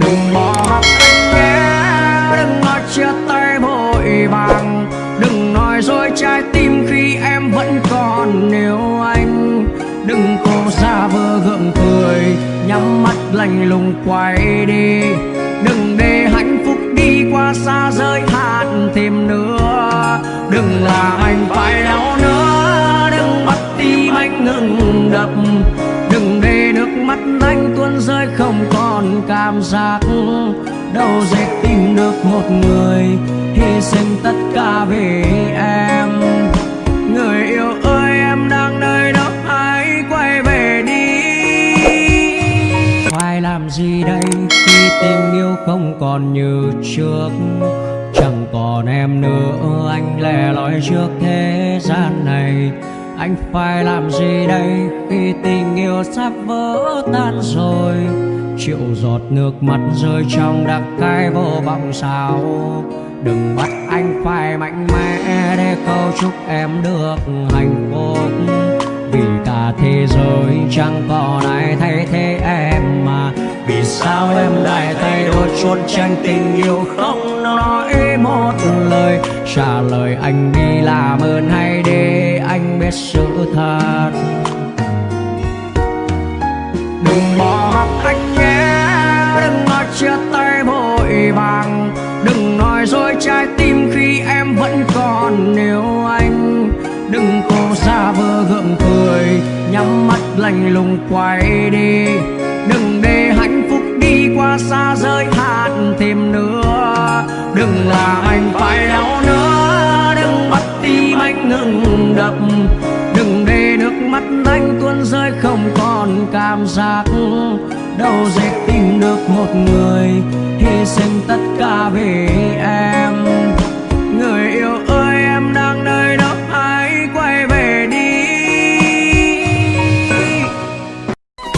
đừng bỏ mặc anh nhé, đừng nói chia tay vội vàng. Đừng nói dối trái tim khi em vẫn còn yêu anh. Đừng cố xa vơ gượng cười, nhắm mắt lạnh lùng quay đi. Đừng để hạnh phúc đi qua xa rơi hạn thêm nữa. Đừng làm anh phải đau nữa, đừng bắt tim anh ngừng đập. Đừng để nước mắt anh tuôn rơi không còn cảm giác đâu dễ tìm được một người, hy sinh tất cả vì em. Người yêu ơi, em đang nơi đâu hãy quay về đi. Phải làm gì đây khi tình yêu không còn như trước? Chẳng còn em nữa, anh lẻ loi trước thế gian này. Anh phải làm gì đây khi tình yêu sắp vỡ tan rồi? Triệu giọt nước mắt rơi trong đặc cái vô vọng sao đừng bắt anh phải mạnh mẽ để câu chúc em được hạnh phúc. Vì cả thế giới chẳng còn ai thay thế em mà. Vì sao em lại thay đổi chuột tranh tình yêu không nói một lời? Trả lời anh đi làm ơn hay để anh biết sự thật. Đừng bỏ mặc anh chia tay vội vàng. Đừng nói dối trái tim khi em vẫn còn. Yêu anh đừng cố xa vơ gượng cười, nhắm mắt lạnh lùng quay đi. Đừng để hạnh phúc đi qua xa rơi hạn thêm nữa. Đừng làm anh phải đau nữa. Đừng bắt tim anh ngừng đập giới không còn cảm giác đâu dễ tìm được một người hy sinh tất cả vì em. Người yêu ơi, em đang nơi đó hãy quay về đi?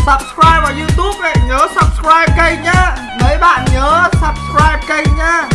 Subscribe vào youtube này, nhớ subscribe kênh nhá. Mấy bạn nhớ subscribe kênh nhá.